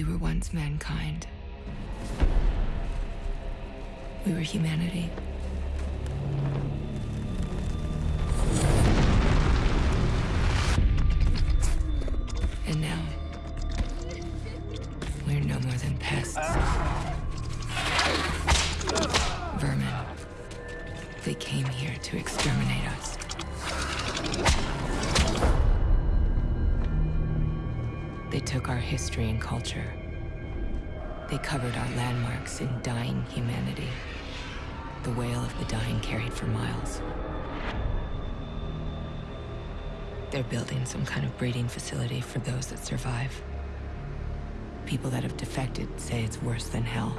We were once mankind. We were humanity. And now, we're no more than pests. Vermin. They came here to exterminate us. They took our history and culture. They covered our landmarks in dying humanity. The wail of the dying carried for miles. They're building some kind of breeding facility for those that survive. People that have defected say it's worse than hell.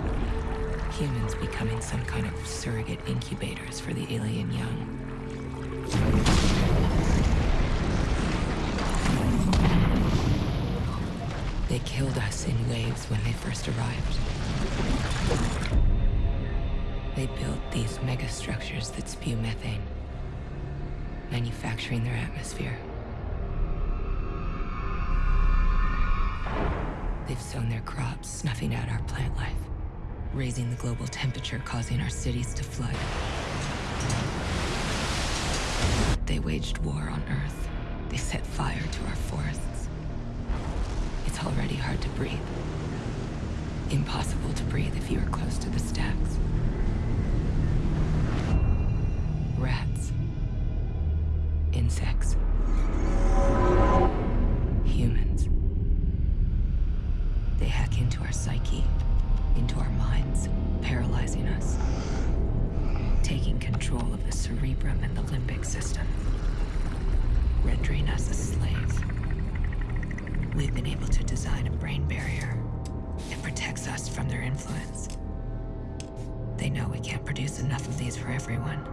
Humans becoming some kind of surrogate incubators for the alien young. They killed us in waves when they first arrived. They built these megastructures that spew methane, manufacturing their atmosphere. They've sown their crops, snuffing out our plant life, raising the global temperature, causing our cities to flood. They waged war on Earth. They set fire to our forests. It's already hard to breathe. Impossible to breathe if you are close to the stacks. Rats. Insects. Humans. They hack into our psyche, into our minds, paralyzing us. Taking control of the cerebrum and the limbic system. Rendering us a slave. We've been able to design a brain barrier. It protects us from their influence. They know we can't produce enough of these for everyone.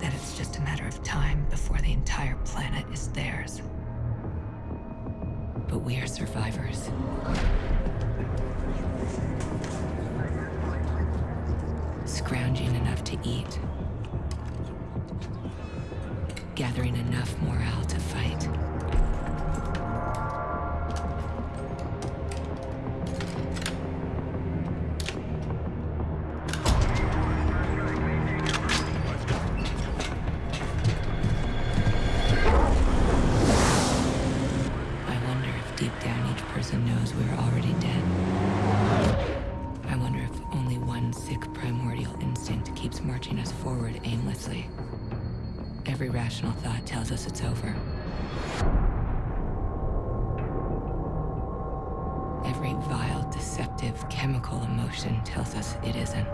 That it's just a matter of time before the entire planet is theirs. But we are survivors. Scrounging enough to eat. Gathering enough morale to fight. Vile, deceptive, chemical emotion tells us it isn't.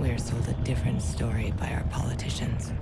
We're sold a different story by our politicians.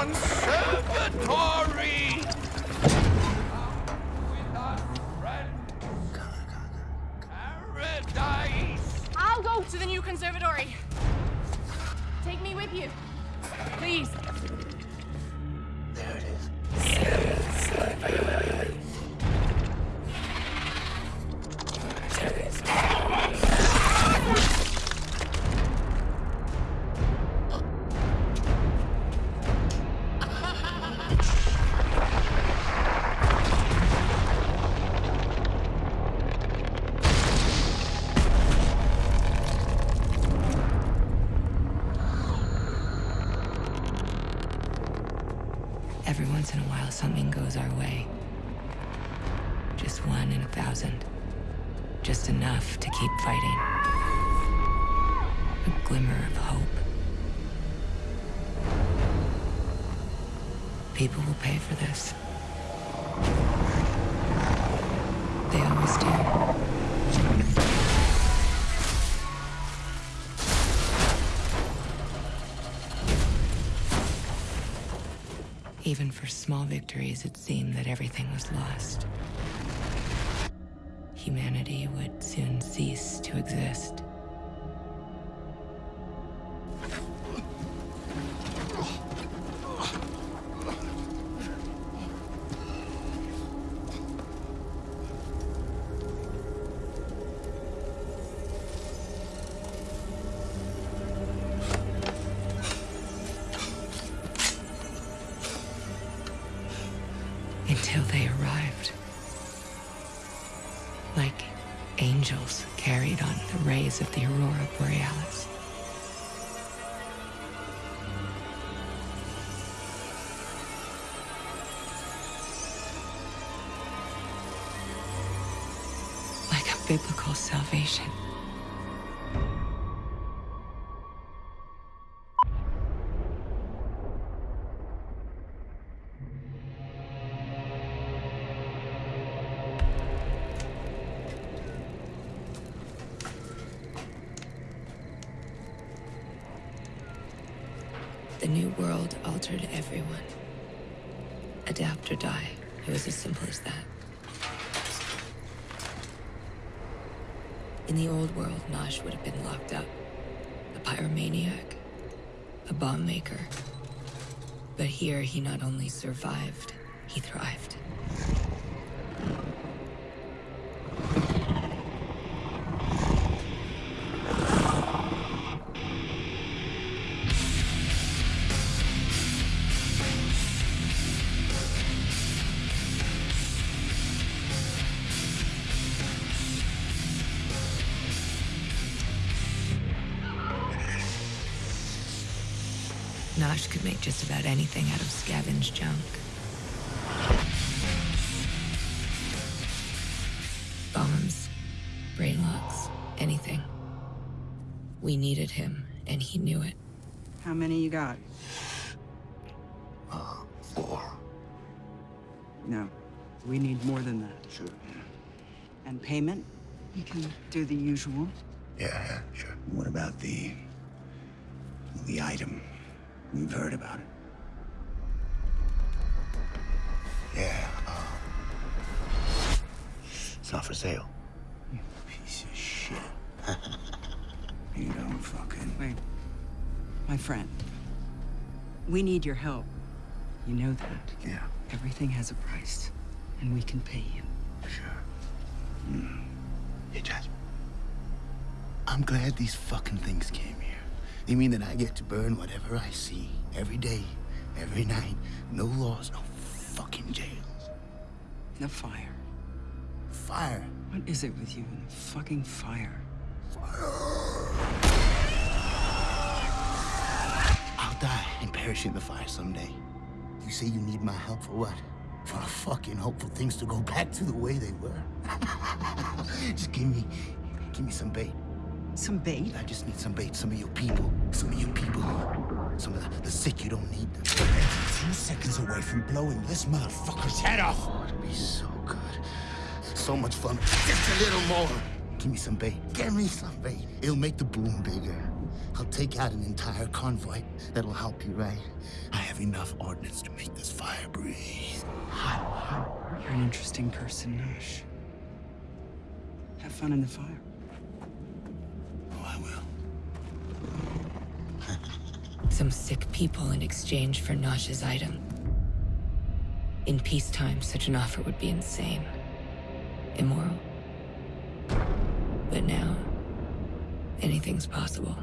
On. Paradise. I'll go to the new conservatory. Take me with you. Please. Every once in a while, something goes our way. Just one in a thousand. Just enough to keep fighting. A glimmer of hope. People will pay for this. They always do. Even for small victories, it seemed that everything was lost. Humanity would soon cease to exist. Biblical salvation. But here, he not only survived, he thrived. Scavenged junk. Bombs, brain locks, anything. We needed him, and he knew it. How many you got? Uh, four. No. We need more than that. Sure. And payment? You can do the usual. Yeah, yeah, sure. What about the... the item? We've heard about it. Yeah, um... It's not for sale. You piece of shit. you don't fucking... Wait. My friend. We need your help. You know that. Yeah, Everything has a price. And we can pay you. sure. Mm. Hey, Judge. I'm glad these fucking things came here. They mean that I get to burn whatever I see. Every day, every night. No laws, no fucking jails. The fire. Fire. What is it with you and the fucking fire? I'll die and perish in the fire someday. You say you need my help for what? For a fucking hope for things to go back to the way they were. just give me, give me some bait. Some bait? I just need some bait. Some of your people. Some of your people. Some of the, the sick. You don't need them. Two seconds away from blowing this motherfucker's head off. Oh, it'd be so good. So much fun. Just a little more. Give me some bait. Give me some bait. It'll make the boom bigger. I'll take out an entire convoy. That'll help you, right? I have enough ordnance to make this fire breathe. Hot. You're an interesting person, Nash. Have fun in the fire. Oh, I will. Some sick people in exchange for Nosh's item. In peacetime, such an offer would be insane. Immoral. But now, anything's possible.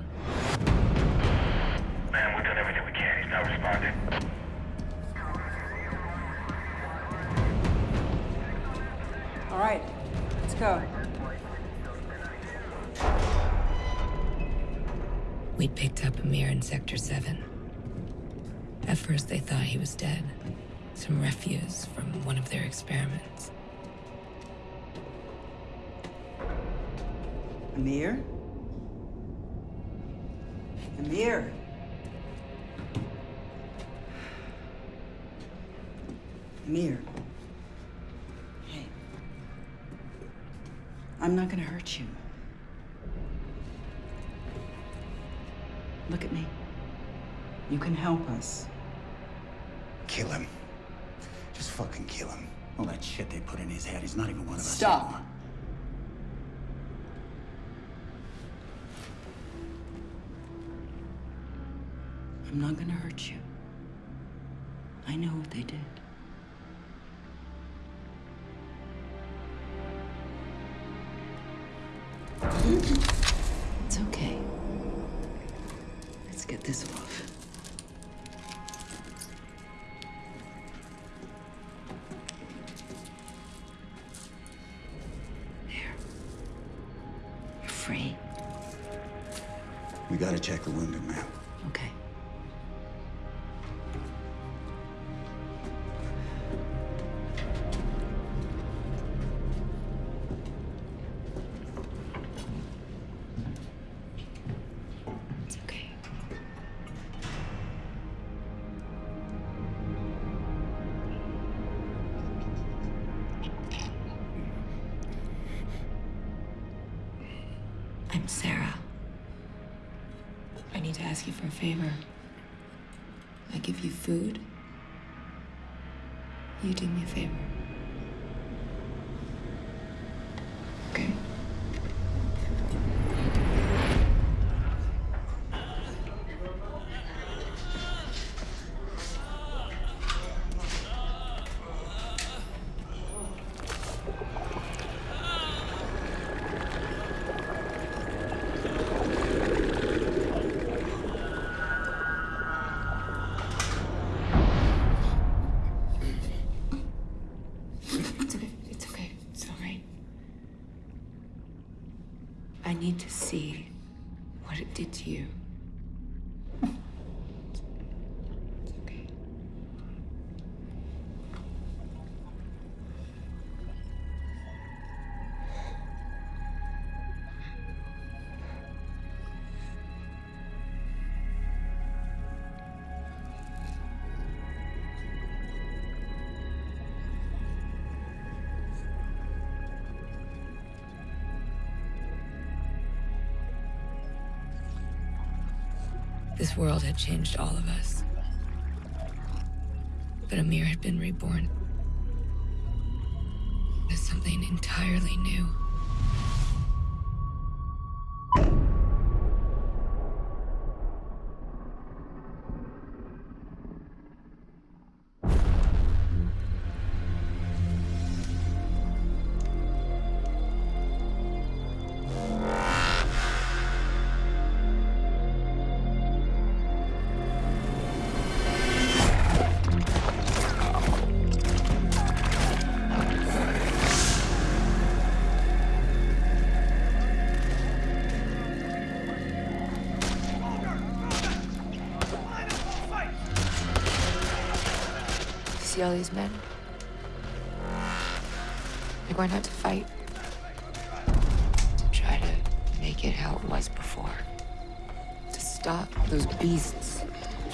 Man, we've done everything we can. He's not responding. All right, let's go. We'd picked up Amir in Sector 7. At first, they thought he was dead. Some refuse from one of their experiments. Amir? Amir? Amir. Hey. I'm not gonna hurt you. Look at me. You can help us. Kill him. Just fucking kill him. All that shit they put in his head, he's not even one of us Stop. I'm not gonna hurt you. I know what they did. Free. We gotta check the wounded man. Okay. You do me a favor. This world had changed all of us. But Amir had been reborn as something entirely new. See all these men? They're going out to fight. To try to make it how it was before. To stop those beasts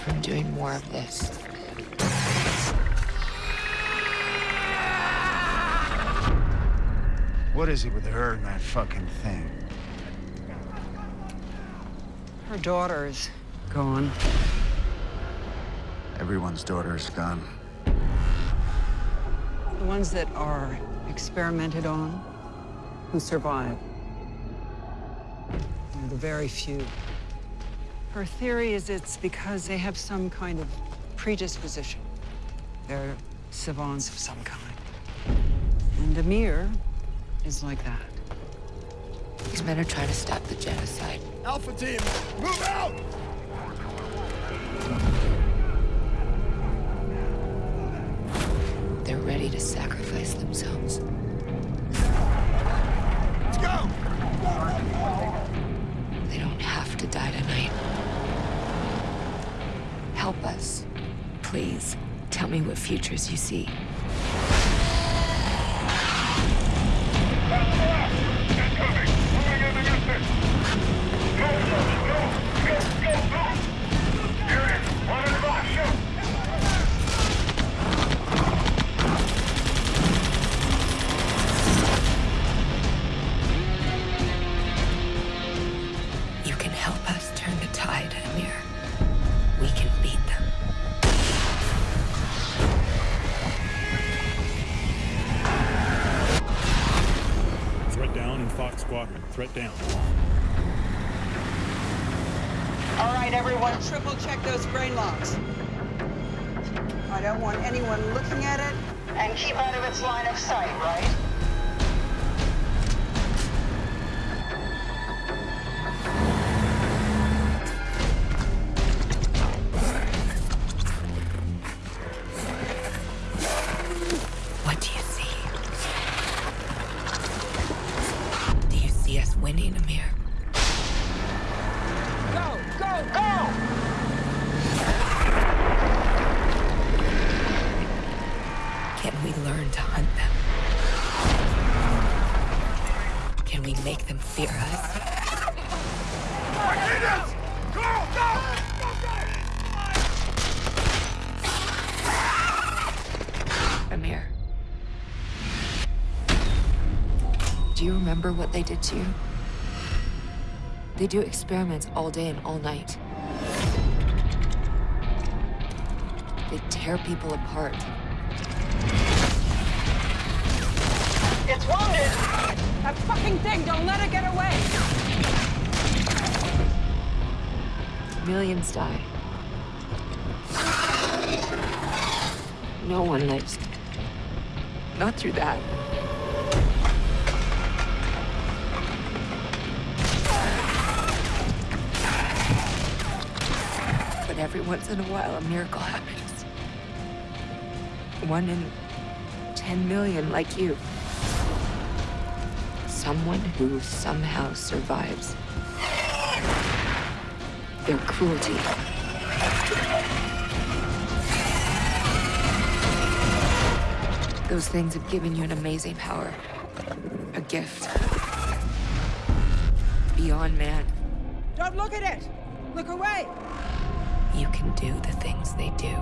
from doing more of this. What is it with her and that fucking thing? Her daughter's gone. Everyone's daughter is gone. The ones that are experimented on, who survive. They're the very few. Her theory is it's because they have some kind of predisposition. They're savants of some kind. And Amir is like that. These men are trying to stop the genocide. Alpha team, move out! To sacrifice themselves. Let's go! They don't have to die tonight. Help us, please. Tell me what futures you see. Keep out Do you remember what they did to you? They do experiments all day and all night. They tear people apart. It's wounded! That fucking thing, don't let it get away! Millions die. No one lives. Not through that. Every once in a while, a miracle happens. One in 10 million like you. Someone who somehow survives their cruelty. Those things have given you an amazing power. A gift. Beyond man. Don't look at it! Look away! You can do the things they do.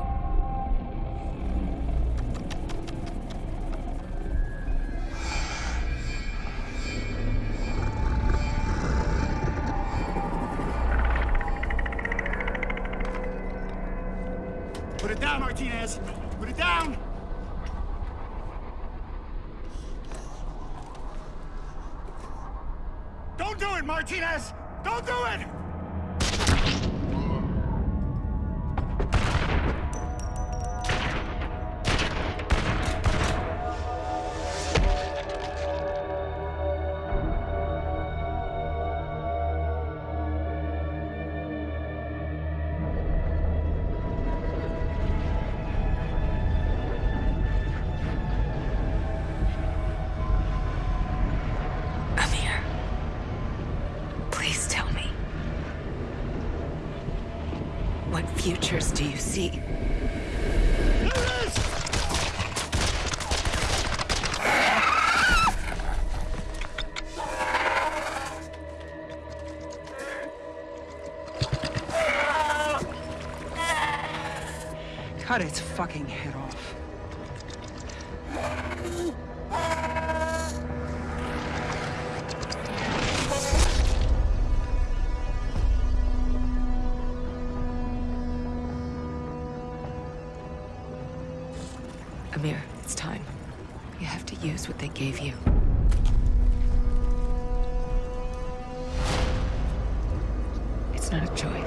Put it down, Martinez! Put it down! Don't do it, Martinez! Don't do it! What futures do you see? use what they gave you. It's not a choice.